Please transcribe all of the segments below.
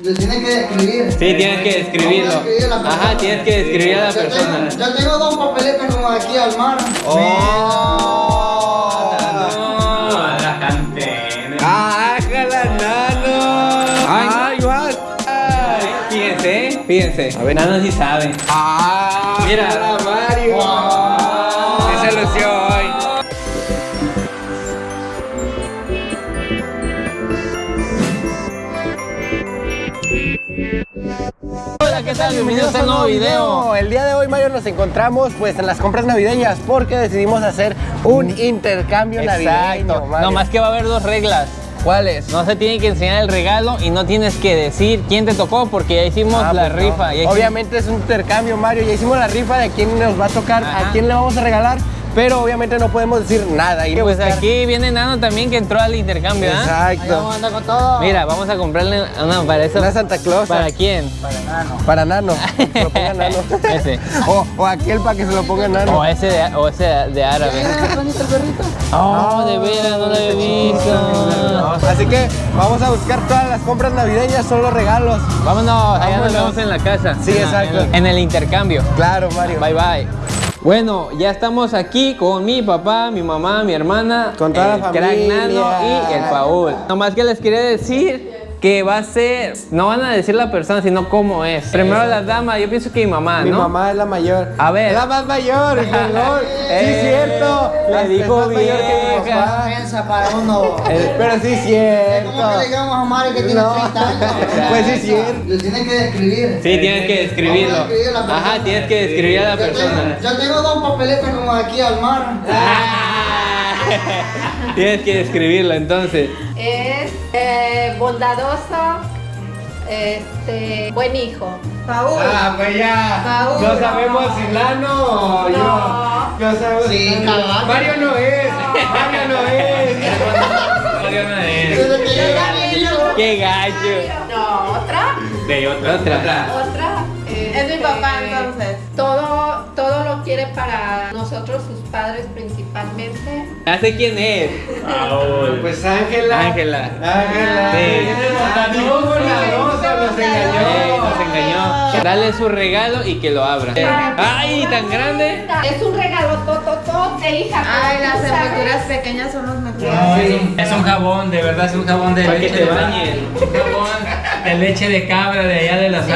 Le tienes que describir. Sí, tienes que describirlo. Ajá, tienes que describir a la Yo persona. tengo- Yo tengo dos papeletas como aquí al mar. ¡Oh! la cantera. ¡Ájala, nano! ¡Ay! Ay, Fíjense, fíjense. A ver. Nano sí sabe. ¡Ah! Mira. Hola, ¿qué tal? Bienvenidos a un nuevo video. El día de hoy, Mario, nos encontramos pues en las compras navideñas porque decidimos hacer un intercambio navideño. Exacto. Mario. No más que va a haber dos reglas. ¿Cuáles? No se tiene que enseñar el regalo y no tienes que decir quién te tocó porque ya hicimos Ah, la pues rifa. Obviamente es un intercambio, Mario. Ya hicimos la rifa de quién nos va a tocar, Ajá. a quién le vamos a regalar, pero obviamente no podemos decir nada. Que Pues buscar- aquí viene Nano también que entró al intercambio, ¿ah? Exacto. anda con todo. Mira, vamos a comprarle una para eso. Una Santa Claus. ¿Para quién? Para Nano. Que se lo ponga Nano. Ese. O, o aquel para que se lo ponga Nano. O ese de, o ese de árabe. bonito el perrito. Oh, de veras, no lo había visto. Así que vamos a buscar todas las compras navideñas, son los regalos. Vámonos, allá nos vemos en la casa. Sí, En la- exacto. En el intercambio. Claro, Mario. Bye bye. Bueno, ya estamos aquí con mi papá, mi mamá, mi hermana, Con toda el la crack familia. Nano y el Paul. Nomás que les quería decir que va a ser, no van a decir la persona, sino cómo es. Primero la dama, yo pienso que mi mamá, Mi ¿no? mamá es la mayor. A ver. Es la más mayor, perdón. sí, Eh, cierto. le Hasta dijo es mayor que mi papá. Para uno. Eh, Pero sí, Es cierto. como que le digamos a Mario que tiene No. 30 años. Pues sí, cierto. Le tienes que describir. Sí, tienes que describirlo. Ajá, tienes que describir a la Yo tengo- persona. Yo tengo dos papeletas como aquí al mar. Tienes que describirlo entonces. es eh, bondadoso, este, buen hijo. Paul. Ah, pues ya. Paul, no no. sabemos si Lano o No. yo. No sabemos Sí, si Lano. Mario no es. Mario no es. Yo era niño. ¡Qué gallo! No, otra. De otra. Otra. Otra. Es mi papá, entonces. Todo, todo lo quiere para nosotros, sus padres principalmente. Ya sé quién es. Paul. Pues Ángela. Ángela. Ángela. Sí. Nos engañó. nos engañó. Dale su regalo y que lo abra. ¡Ay, tan grande! Es un regalo tototote, hija. Ay, las envolturas pequeñas son los mejores. es, un, es un jabón, de verdad, es un jabón de Para que te. Un jabón de leche de cabra de allá de los Sí,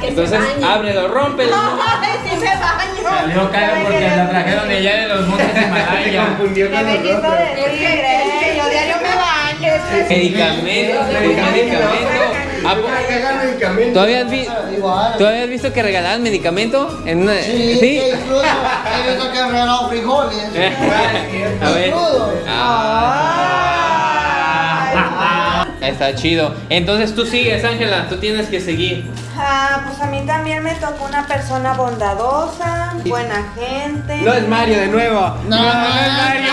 que Entonces, ábrelo, rómpelo. Ay, sí me baño. Salió caro porque la trajeron de allá de los montes de Himalaya. Confundió con Me quito nosotros. de tigre, yo diario me baño. Medicamento, medicamento. ¿A po- Regalan medicamentos. ¿Tú habías, vi- Igual. ¿Tú habías visto que regalaban medicamento? En una... Sí, que incluso he visto que han regalado frijoles. A ver. Crudo. Ah. Está chido. Entonces tú sigues, Ángela. Tú tienes que seguir. Ah, pues a mí también me tocó una persona bondadosa, buena gente. No es Mario de nuevo. No, no es Mario.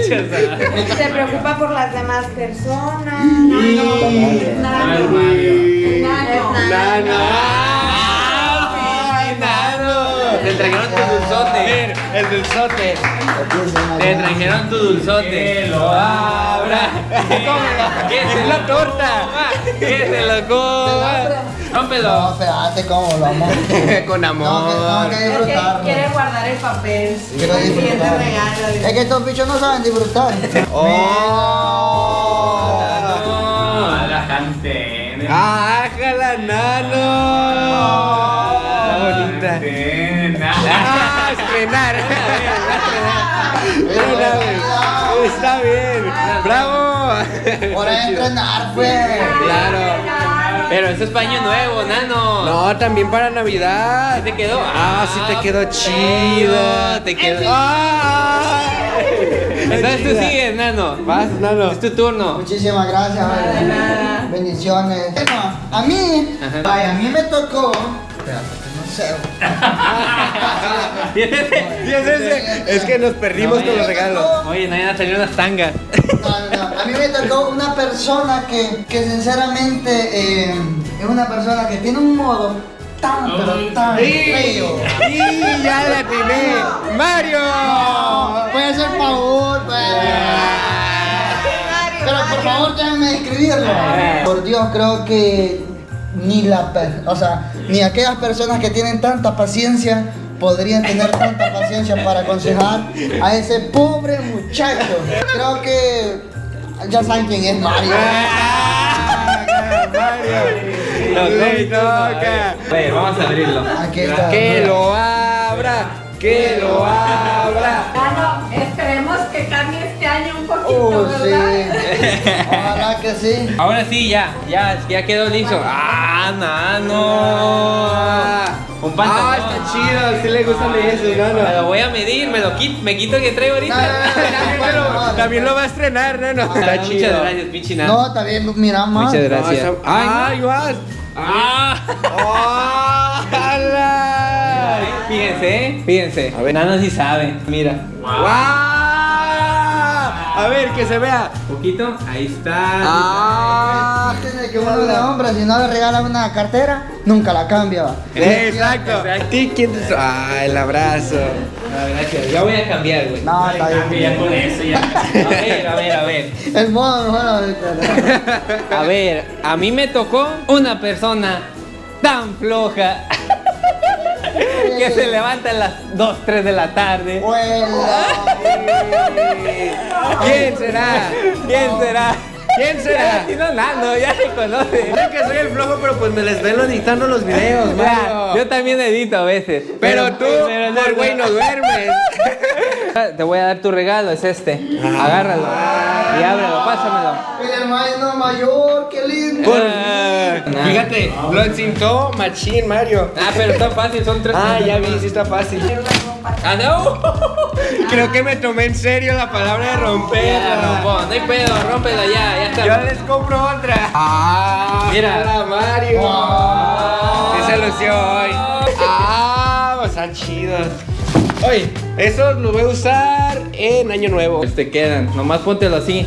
Se preocupa por las demás personas. Y- Ay, Mario. Es nada. Nano. Trajeron tu dulzote. El dulzote. Te trajeron tu dulzote. Que lo abra. Que se la torta. Que se lo coma. No, Rómpelo. espérate, cómo lo amo. Con No, que, amor. no, que Es que disfrutarlo. quiere guardar el papel. Quiero disfrutar. regalo. Es que estos bichos no saben disfrutar. Oh. No, la cantera. ¡Ájala, nano! Está bonita. ¡Ah, estrenar! Una vez. Está bien. ¡Bravo! Hora de entrenar, pues. Claro. Pero eso es paño nuevo, Nano. No, también para Navidad. ¿Sí te quedó? Ah, sí te quedó chido. Te quedó. Ah. Entonces tú sigues, Nano. Vas, nano. Es tu turno. Muchísimas gracias. Bendiciones. Bueno, a mí, Ajá. ay, a mí me tocó. Espérate, Sí, es ese. Es que nos perdimos No, con los regalos. tocó- Oye, no van a salir unas tangas. No, no, no. A mí me tocó una persona que, que sinceramente eh, es una persona que tiene un modo tan, pero tan feo. Y ya la atiné. ¡Mario! Puede ser Paul, pues. Pero por favor, déjenme escribirlo. Por Dios, creo que ni la, o sea, ni aquellas personas que tienen tanta paciencia podrían tener tanta paciencia para aconsejar a ese pobre muchacho. Creo que ya saben quién es Mario. Le toca. A ver, vamos a abrirlo. Aquí está. Que lo abra, que lo abra. Ah, no, esperemos que cambie este año un poquito, Oh, sí. ¿verdad? Ojalá que sí. Ahora sí, ya, ya, ya quedó listo. ¡Ah, nano! Un pantalón. Ah, está chido, sí le gustan de eso, no, Me no. lo voy a medir, me lo quito, me quito el que traigo ahorita. También lo- También lo va a estrenar, no, no. Ah, Está Muchas chido. gracias, pinche nano. No, está bien, mira más. Muchas gracias. No, está- ¡Ah, igual! ¡Ah! Fíjense, ¿eh? fíjense. A ver, Nano sí sabe. Mira. ¡Guau! A ver, que se vea. Poquito, ahí está. ¡Ah! Que uno de hombre, si no le regala una cartera, nunca la cambia. va. Exacto. ¿A ti quién te... ¡Ah, el abrazo! Ah, gracias. Ya voy a cambiar, güey. No, está bien. Ya con eso, ya. A ver, a ver, a ver. El modo mejor. A ver, a mí me tocó una persona tan floja que se levanta a las 2, 3 de la tarde. ¿Quién será? ¿Quién será? ¿Quién será? Si no, Nando, ya se conoce. Creo que soy el flojo, pero pues me les ven editando los videos, Ya, Mario. yo también edito a veces. Pero tú, pero por güey, no duermes. Te voy a dar tu regalo, es este. Agárralo y ábrelo, pásamelo. El hermano mayor, qué lindo. Nah. Fíjate, lo encintó Machín, Mario. Ah, pero está fácil, son tres. Ah, ya vi, sí está fácil. Ah, no. Creo que me tomé en serio la palabra de romper. No hay pedo, rómpelo ya, ya está. Yo les compro otra. Ah, Mira. hola, Mario. Se lució hoy. Ah, pues están chidos. Oye, esos los voy a usar en Año Nuevo. Pues te quedan, nomás póntelo así.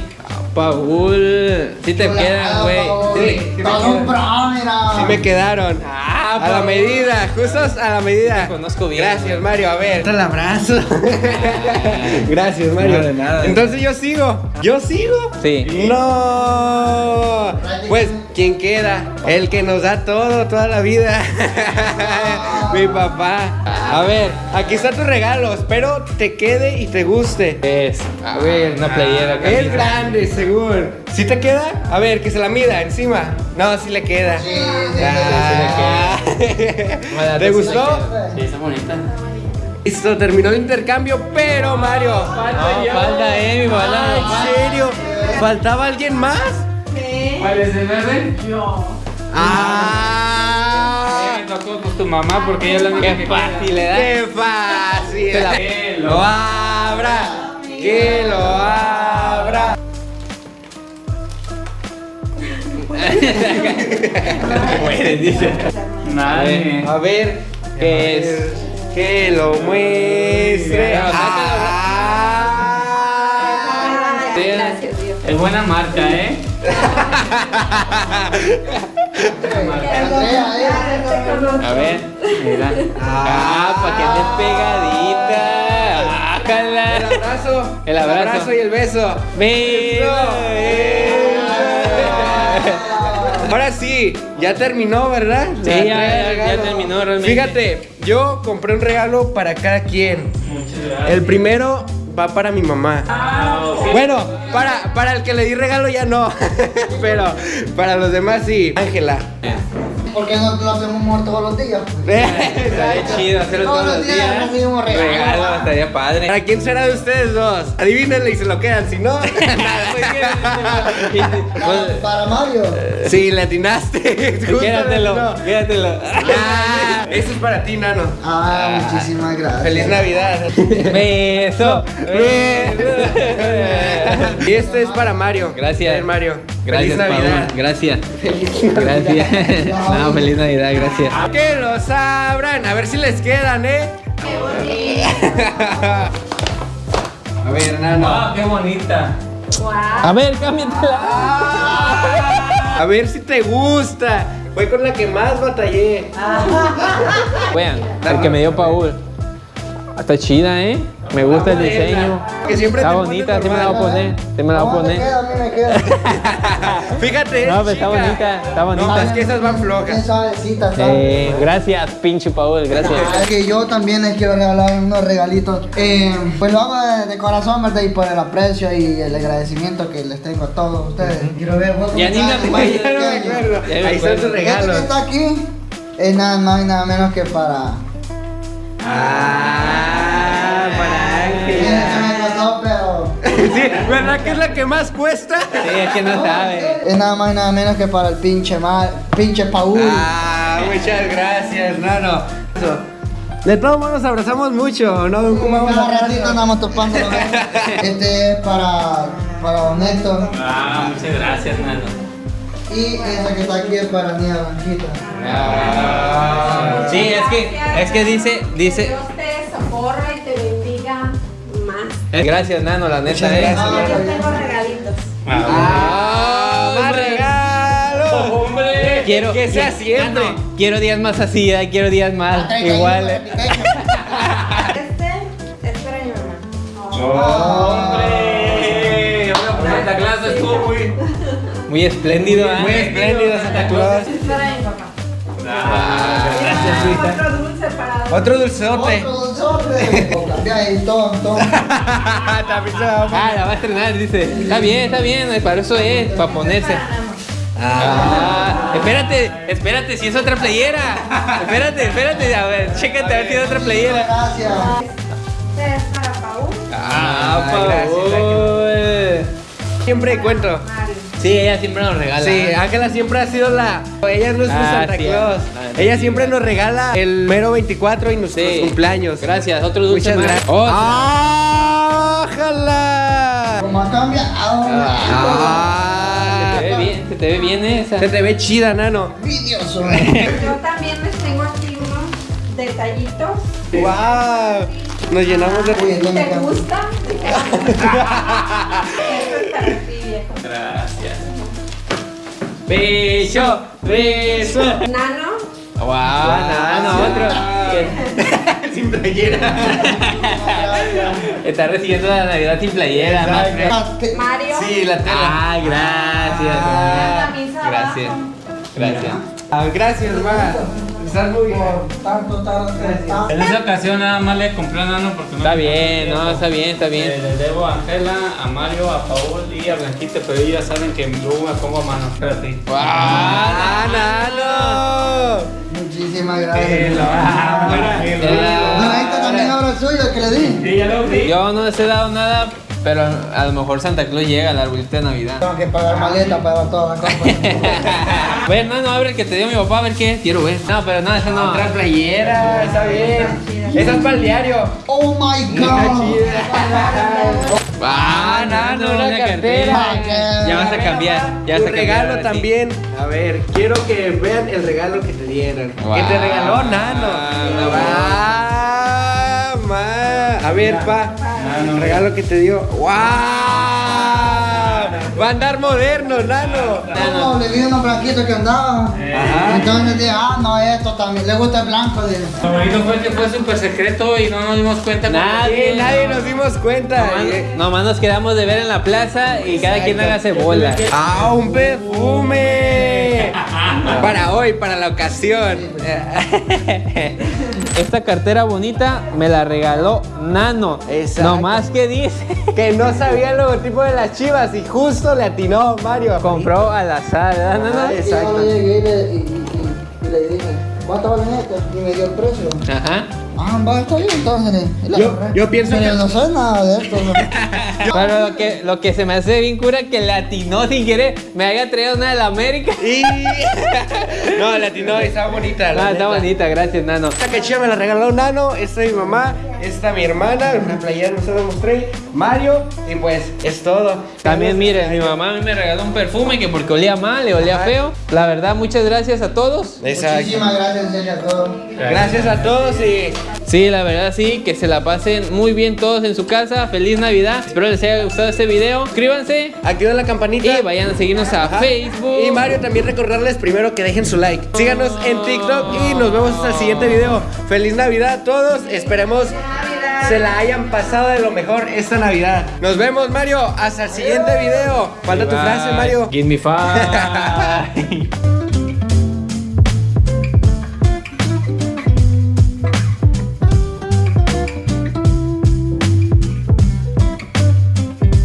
Paul, sí te quedan, güey. Sí, sí Todo un pro, mira. Sí me quedaron. Ah, A la Paul. medida, justos a la medida. Te conozco bien. Gracias, Mario. A ver. El abrazo. Gracias, Mario. No, de nada. Entonces yo sigo. ¿Yo sigo? Sí. No. Pues, ¿quién queda? El que nos da todo, toda la vida. Mi papá. A ver, aquí está tu regalo. Espero te quede y te guste. Es, a ver, una playera. Es camisa. grande, seguro. ¿Sí te queda? A ver, que se la mida encima. No, sí le queda. Sí, sí, Ah. Bueno, ¿Te sí gustó? Sí, está bonita. Listo, terminó el intercambio, pero Mario. No, falta, eh, mi Ah. ¿En serio? ¿Faltaba alguien más? ¿Cuál es el verde? Ah, Me tocó pues, tu mamá porque ella es la única Qué que fácil, ¿eh? ¡Qué fácil! Que lo abra, que lo abra. Puedes, dice. Nadie. A ver, ¿Qué es? Que lo muestre. Ah. Ay, gracias, Dios. Es buena marca, ¿eh? A ver, mira. Ah, para que esté pegadita. Ájala. El abrazo. El abrazo. y el beso. Ahora sí, ya terminó, ¿verdad? Sí, ya, ya, ya terminó realmente. Fíjate, yo compré un regalo para cada quien. El primero va para mi mamá. Bueno, para, para el que le di regalo ya no. Pero para los demás sí. Ángela. ¿Por qué no lo hacemos todos los días? Estaría chido hacerlo todos los días. lo mismo regalo. Regalo, estaría padre. ¿Para quién será de ustedes dos? Adivínenle y se lo quedan, si no, nada. Para, para Mario. Sí, le atinaste. Quédatelo, quédatelo. Ah, eso es para ti, Nano. Ah, muchísimas gracias. Feliz Navidad. Beso. Y este es para Mario. Gracias. A ver, Mario. Gracias, Feliz Navidad. Paul. Gracias. Gracias. No, feliz Navidad, gracias. Que los abran. A ver si les quedan, ¿eh? A ver, Nano. ¡Ah, qué bonita! A ver, cámbiatela. A ver si te gusta. Fue con la que más batallé. Vean, el que me dio Paul. Está chida, ¿eh? Me gusta el diseño. Que siempre Está te bonita, sí me la voy a poner. Sí me la voy a poner. queda, a mí me queda. Fíjate, No, es pero está bonita, está bonita. No, es que esas van flojas. Bien suavecita, ¿sabes? Eh, gracias, pinche Paul, gracias. Ah, que yo también les quiero regalar unos regalitos. Eh, pues lo hago de, de corazón, ¿verdad? Y por el aprecio y el agradecimiento que les tengo a todos ustedes. Quiero ver, voy a Ya ni me acuerdo, Ahí están Este que está aquí es nada más y nada menos que para. Ah, Sí, ¿verdad que es la que más cuesta? Sí, es que no sabe. Es nada más y nada menos que para el pinche mal, pinche Paul. Ah, muchas gracias, Nano. Eso. De todos modos nos abrazamos mucho, ¿no? ¿Cómo vamos Cada a ratito andamos topándolo. Este es para, para Don Héctor. Ah, muchas gracias, Nano. Y esa que está aquí es para Niña Blanquita. Sí, es que, es que dice, dice. Dios te socorra Gracias, Nano, la neta. Muchas eh. gracias. No, yo tengo regalitos. ¡Ah! ¡Más regalo! ¡Hombre! Quiero Que sea quiero- siempre. Nano, quiero días más así, eh, quiero días más. Igual. eh. Este es para mi mamá. ¡Hombre! Hombre, Santa Claus estuvo muy. Muy espléndido, ¿eh? Muy espléndido, Santa Claus. Es para mi papá. Gracias, hija. Otro dulce para Otro dulceote. Otro. O cambia ahí, tom, tom. También se la vamos a Ah, la va a estrenar, dice. Está bien, está bien, para eso es, para ponerse. Ah, espérate, espérate, si es otra playera. Espérate, espérate, a ver, chécate a ver si es otra playera. Gracias. Este es para Paul. Ah, Paul. Siempre cuento. Sí, ella siempre nos regala. Sí, Ángela siempre ha sido la. Ella es nuestro Ah, Santa sí, Claus. ah, Ella siempre nos regala el mero 24 y nuestros Sí. cumpleaños. Gracias, otro dulce Muchas gracias. Oh, ¡Ah, ¡Ájala! Como ha cambiado. Ah. Se te ve bien, se te ve bien esa. Se te ve chida, nano. Envidioso. Yo también les tengo aquí unos detallitos. ¡Wow! Nos llenamos de. Me ¿Te gusta? Esto es Beso, beso. Nano, Wow, nada, no, otro. Sin playera. Está recibiendo la Navidad sin playera, más. Ah, Mario. Sí, la tela. Ah, gracias. La camisa Gracias. abajo. Gracias. Ah, gracias, ma. Estás muy bien. Por tanto, tarde. En esa ocasión nada más le compré a Nano porque no Está bien, no, está bien, está Eh, bien. le debo a Angela, a Mario, a Paul y a Blanquita, pero ellos ya saben que luego me pongo a mano. Espérate. ¡Ah, nano! Muchísimas gracias. Ah, No, ahí está también ahora suyo, que le di. Sí, ya lo vi. Yo no les he dado nada, pero a lo mejor Santa Claus llega al arbolito de Navidad. Tengo que pagar maleta para todas las cosas. bueno, no, no, abre el que te dio mi papá, a ver qué. Quiero ver. No, pero no, esa no. Otra playera, está bien. Esa es para el diario. Oh my god. Ah, nano, no, una una cartera. cartera. Ya vas a cambiar, ya vas a cambiar. regalo también. A ver, quiero que vean el regalo que te dieron. Wow. Que te regaló Nano. A ver, pa. Nano. El regalo que te dio. ¡Wow! Va a andar moderno, Nano. No, le vi unos blanquitos que andaban. Ajá. Entonces dije, ah, no, esto también. Le gusta el blanco. Bonito fue que fue súper secreto y no nos dimos cuenta. Nadie, nadie nos dimos cuenta. Nomás, Eh, nomás nos quedamos de ver en la plaza y cada quien hágase bola. ¡Ah, un perfume! Para hoy, para la ocasión. Esta cartera bonita me la regaló Nano. Exacto. Nomás que dice, Que no sabía el logotipo de las chivas y justo le atinó Mario. compró al azar, ¿verdad, Nano? Ah, Y Exacto. yo llegué y le, y, y- y le dije, ¿cuánto valen estos? Y me dio el precio. Ajá. Ah, va, está bien, entonces. la Yo- yo pienso Pero que- no sé nada de esto. ¿no? Pero lo que, lo que se me hace bien cura que le atinó sin querer. Me haya traído una de la América. Y... no, le atinó, está bonita. la Ah, está bonita, gracias, Nano. Esta cachilla me la regaló Nano, esta es mi mamá, esta mi hermana, una playera no se la mostré, Mario, y pues es todo. También miren, mi mamá a mí me regaló un perfume que porque olía mal, le olía feo. La verdad, muchas gracias a todos. Exacto. Muchísimas gracias, en serio, a todos. Gracias a todos y Sí, la verdad sí, que se la pasen muy bien todos en su casa. Feliz Navidad. Espero les haya gustado este video. Suscríbanse activen la campanita. y vayan a seguirnos a Ajá. Facebook. Y Mario también recordarles primero que dejen su like. Síganos en TikTok y nos vemos hasta el siguiente video. Feliz Navidad a todos. Esperemos se la hayan pasado de lo mejor esta Navidad. Nos vemos, Mario. Hasta el siguiente video. Falta tu frase, Mario. Give me five.